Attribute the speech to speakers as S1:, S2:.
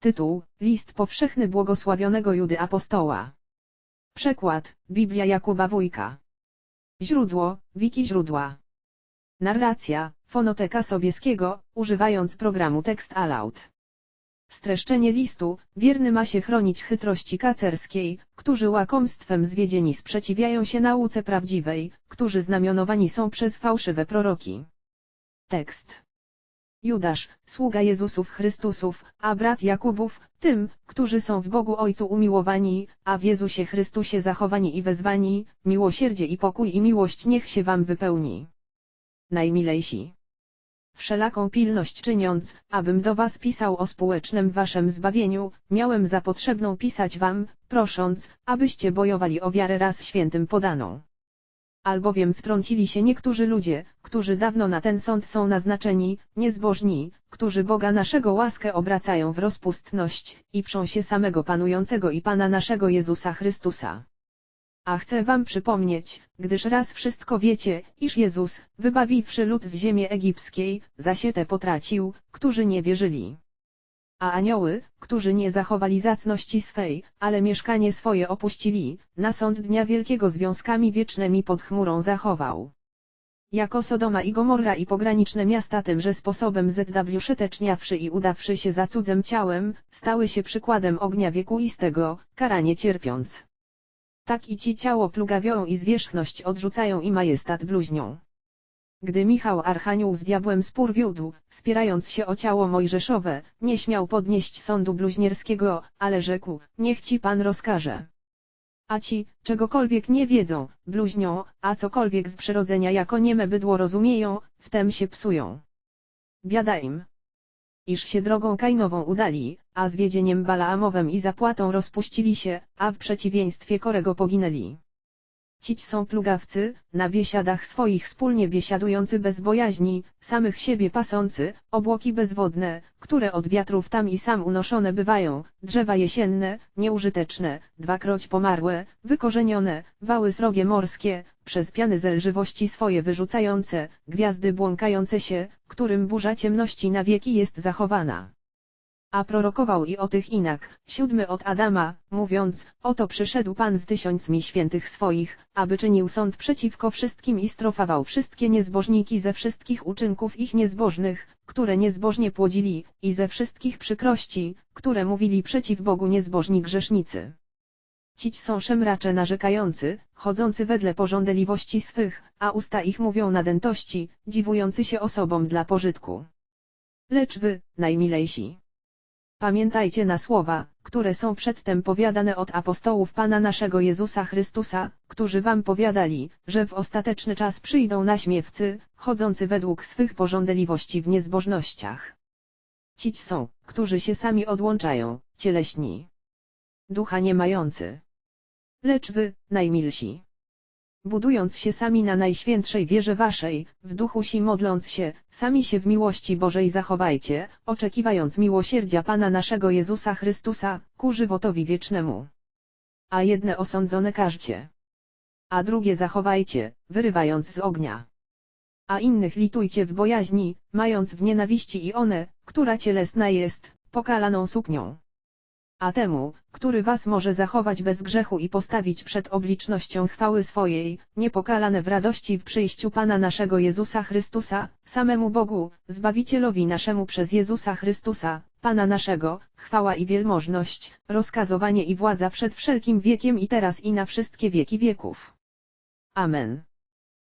S1: Tytuł, List powszechny błogosławionego Judy Apostoła. Przekład, Biblia Jakuba Wójka. Źródło, wiki źródła. Narracja, fonoteka Sobieskiego, używając programu Text Aloud. Streszczenie listu, wierny ma się chronić chytrości kacerskiej, którzy łakomstwem zwiedzieni sprzeciwiają się nauce prawdziwej, którzy znamionowani są przez fałszywe proroki. Tekst. Judasz, sługa Jezusów Chrystusów, a brat Jakubów, tym, którzy są w Bogu Ojcu umiłowani, a w Jezusie Chrystusie zachowani i wezwani, miłosierdzie i pokój i miłość niech się wam wypełni. Najmilejsi. Wszelaką pilność czyniąc, abym do was pisał o społecznym waszym zbawieniu, miałem za potrzebną pisać wam, prosząc, abyście bojowali o wiarę raz świętym podaną albowiem wtrącili się niektórzy ludzie, którzy dawno na ten sąd są naznaczeni, niezbożni, którzy Boga naszego łaskę obracają w rozpustność, i przą się samego Panującego i Pana naszego Jezusa Chrystusa. A chcę wam przypomnieć, gdyż raz wszystko wiecie, iż Jezus, wybawiwszy lud z ziemi egipskiej, zasietę potracił, którzy nie wierzyli a anioły, którzy nie zachowali zacności swej, ale mieszkanie swoje opuścili, na sąd dnia wielkiego związkami wiecznymi pod chmurą zachował. Jako Sodoma i Gomorra i pograniczne miasta tymże sposobem ZW szeteczniawszy i udawszy się za cudzem ciałem, stały się przykładem ognia wiekuistego, karanie cierpiąc. Tak i ci ciało plugawią i zwierzchność odrzucają i majestat bluźnią. Gdy Michał Archanioł z diabłem spór wiódł, spierając się o ciało mojżeszowe, nie śmiał podnieść sądu bluźnierskiego, ale rzekł, niech ci pan rozkaże. A ci, czegokolwiek nie wiedzą, bluźnią, a cokolwiek z przyrodzenia jako nieme bydło rozumieją, wtem się psują. Biada im. Iż się drogą Kainową udali, a zwiedzieniem Balaamowem i zapłatą rozpuścili się, a w przeciwieństwie Korego poginęli. Cić są plugawcy, na biesiadach swoich wspólnie biesiadujący bez bojaźni, samych siebie pasący, obłoki bezwodne, które od wiatrów tam i sam unoszone bywają, drzewa jesienne, nieużyteczne, dwakroć pomarłe, wykorzenione, wały srogie morskie, przez piany zelżywości swoje wyrzucające, gwiazdy błąkające się, którym burza ciemności na wieki jest zachowana. A prorokował i o tych inak, siódmy od Adama, mówiąc, oto przyszedł Pan z tysiącmi świętych swoich, aby czynił sąd przeciwko wszystkim i strofował wszystkie niezbożniki ze wszystkich uczynków ich niezbożnych, które niezbożnie płodzili, i ze wszystkich przykrości, które mówili przeciw Bogu niezbożni grzesznicy. Cić są szemracze narzekający, chodzący wedle pożądliwości swych, a usta ich mówią nadętości, dziwujący się osobom dla pożytku. Lecz wy, najmilejsi, Pamiętajcie na słowa, które są przedtem powiadane od apostołów Pana naszego Jezusa Chrystusa, którzy wam powiadali, że w ostateczny czas przyjdą naśmiewcy, chodzący według swych pożądliwości w niezbożnościach. Cić są, którzy się sami odłączają, cieleśni. Ducha nie mający. Lecz wy, najmilsi budując się sami na najświętszej wierze waszej, w duchu si modląc się, sami się w miłości Bożej zachowajcie, oczekiwając miłosierdzia Pana naszego Jezusa Chrystusa, ku żywotowi wiecznemu. A jedne osądzone każcie. A drugie zachowajcie, wyrywając z ognia. A innych litujcie w bojaźni, mając w nienawiści i one, która cielesna jest, pokalaną suknią a temu, który was może zachować bez grzechu i postawić przed oblicznością chwały swojej, niepokalane w radości w przyjściu Pana naszego Jezusa Chrystusa, samemu Bogu, Zbawicielowi naszemu przez Jezusa Chrystusa, Pana naszego, chwała i wielmożność, rozkazowanie i władza przed wszelkim wiekiem i teraz i na wszystkie wieki wieków. Amen.